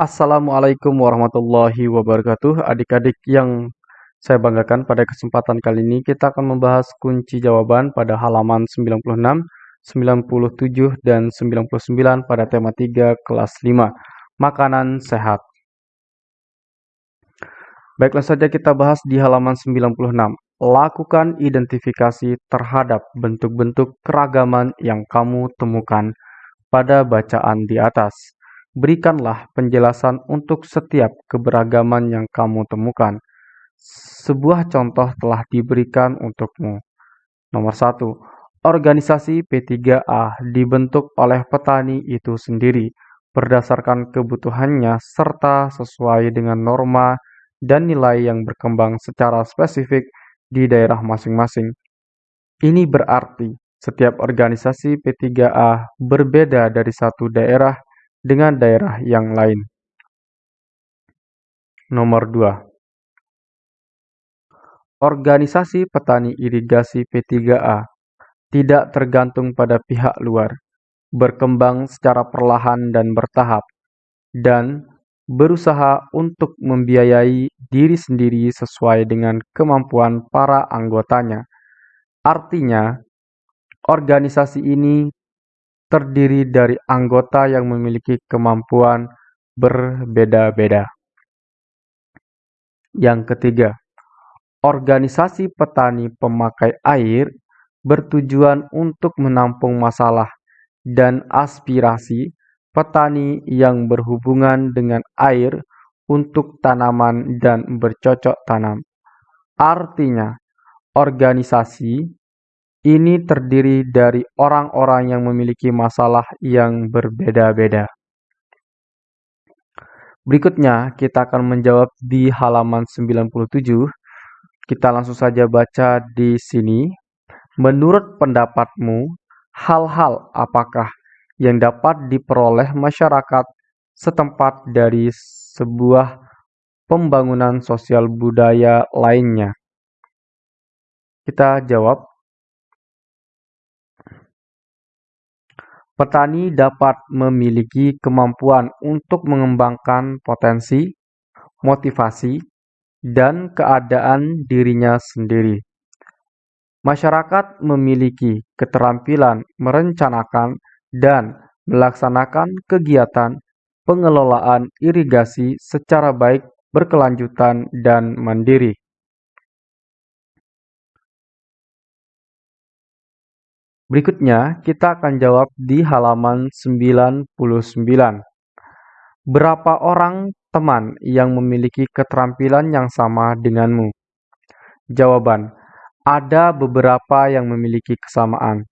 Assalamualaikum warahmatullahi wabarakatuh. Adik-adik yang saya banggakan pada kesempatan kali ini kita akan membahas kunci jawaban pada halaman 96, 97, dan 99 pada tema 3 kelas 5. Makanan sehat. Baiklah saja kita bahas di halaman 96. Lakukan identifikasi terhadap bentuk-bentuk keragaman yang kamu temukan pada bacaan di atas. Berikanlah penjelasan untuk setiap keberagaman yang kamu temukan. Sebuah contoh telah diberikan untukmu. Nomor satu, organisasi P3A dibentuk oleh petani itu sendiri berdasarkan kebutuhannya serta sesuai dengan norma dan nilai yang berkembang secara spesifik di daerah masing-masing. Ini berarti setiap organisasi P3A berbeda dari satu daerah dengan daerah yang lain. Nomor 2. Organisasi petani irigasi P3A tidak tergantung pada pihak luar, berkembang secara perlahan dan bertahap, dan berusaha untuk membiayai diri sendiri sesuai dengan kemampuan para anggotanya. Artinya, organisasi ini terdiri dari anggota yang memiliki kemampuan berbeda-beda. Yang ketiga, organisasi petani pemakai air bertujuan untuk menampung masalah dan aspirasi petani yang berhubungan dengan air untuk tanaman dan bercocok tanam. Artinya, organisasi ini terdiri dari orang-orang yang memiliki masalah yang berbeda-beda. Berikutnya, kita akan menjawab di halaman 97. Kita langsung saja baca di sini. Menurut pendapatmu, hal-hal apakah yang dapat diperoleh masyarakat setempat dari sebuah pembangunan sosial budaya lainnya? Kita jawab, Petani dapat memiliki kemampuan untuk mengembangkan potensi, motivasi, dan keadaan dirinya sendiri. Masyarakat memiliki keterampilan merencanakan dan melaksanakan kegiatan pengelolaan irigasi secara baik, berkelanjutan, dan mandiri. Berikutnya, kita akan jawab di halaman 99. Berapa orang teman yang memiliki keterampilan yang sama denganmu? Jawaban, ada beberapa yang memiliki kesamaan.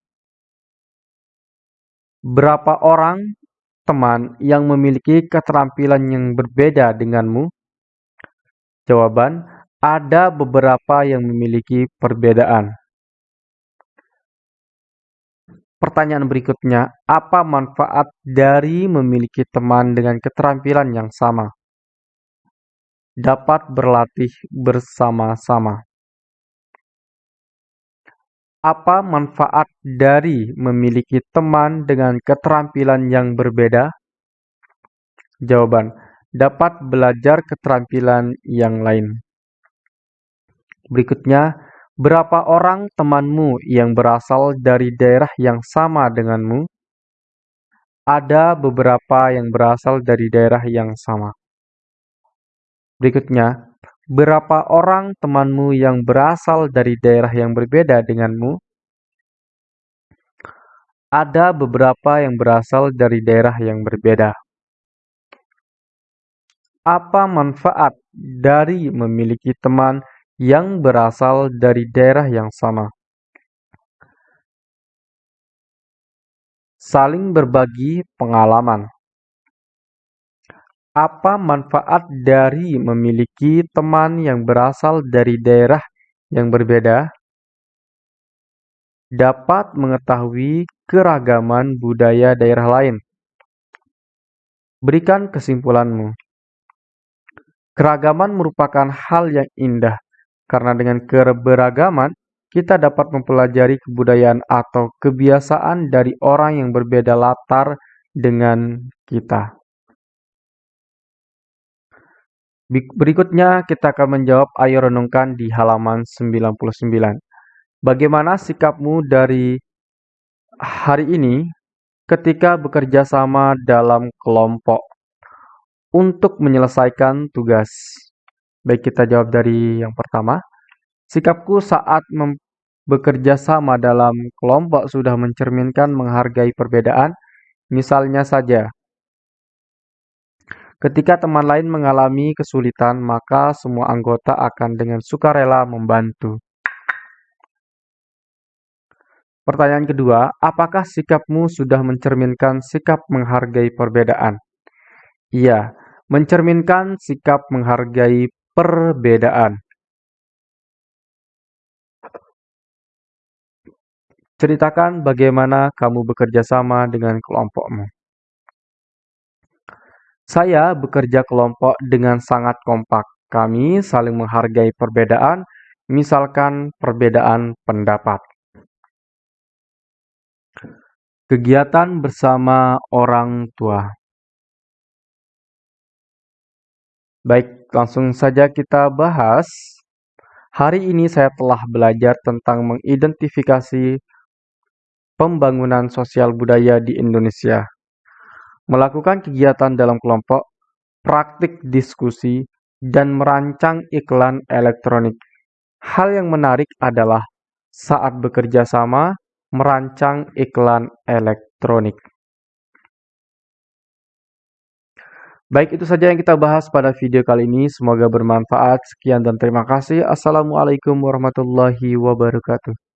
Berapa orang teman yang memiliki keterampilan yang berbeda denganmu? Jawaban, ada beberapa yang memiliki perbedaan. Pertanyaan berikutnya, apa manfaat dari memiliki teman dengan keterampilan yang sama? Dapat berlatih bersama-sama. Apa manfaat dari memiliki teman dengan keterampilan yang berbeda? Jawaban, dapat belajar keterampilan yang lain. Berikutnya, Berapa orang temanmu yang berasal dari daerah yang sama denganmu? Ada beberapa yang berasal dari daerah yang sama. Berikutnya, berapa orang temanmu yang berasal dari daerah yang berbeda denganmu? Ada beberapa yang berasal dari daerah yang berbeda. Apa manfaat dari memiliki teman yang berasal dari daerah yang sama. Saling berbagi pengalaman. Apa manfaat dari memiliki teman yang berasal dari daerah yang berbeda? Dapat mengetahui keragaman budaya daerah lain. Berikan kesimpulanmu. Keragaman merupakan hal yang indah karena dengan keberagaman, kita dapat mempelajari kebudayaan atau kebiasaan dari orang yang berbeda latar dengan kita. Berikutnya kita akan menjawab ayo renungkan di halaman 99. Bagaimana sikapmu dari hari ini ketika bekerja sama dalam kelompok untuk menyelesaikan tugas? Baik, kita jawab dari yang pertama. Sikapku saat bekerja sama dalam kelompok sudah mencerminkan menghargai perbedaan. Misalnya saja, Ketika teman lain mengalami kesulitan, maka semua anggota akan dengan sukarela membantu. Pertanyaan kedua, apakah sikapmu sudah mencerminkan sikap menghargai perbedaan? Iya, mencerminkan sikap menghargai perbedaan. Ceritakan bagaimana kamu bekerja sama dengan kelompokmu. Saya bekerja kelompok dengan sangat kompak. Kami saling menghargai perbedaan, misalkan perbedaan pendapat. Kegiatan bersama orang tua. Baik, langsung saja kita bahas. Hari ini saya telah belajar tentang mengidentifikasi pembangunan sosial budaya di Indonesia melakukan kegiatan dalam kelompok, praktik diskusi, dan merancang iklan elektronik. Hal yang menarik adalah saat bekerja sama merancang iklan elektronik. Baik, itu saja yang kita bahas pada video kali ini. Semoga bermanfaat. Sekian dan terima kasih. Assalamualaikum warahmatullahi wabarakatuh.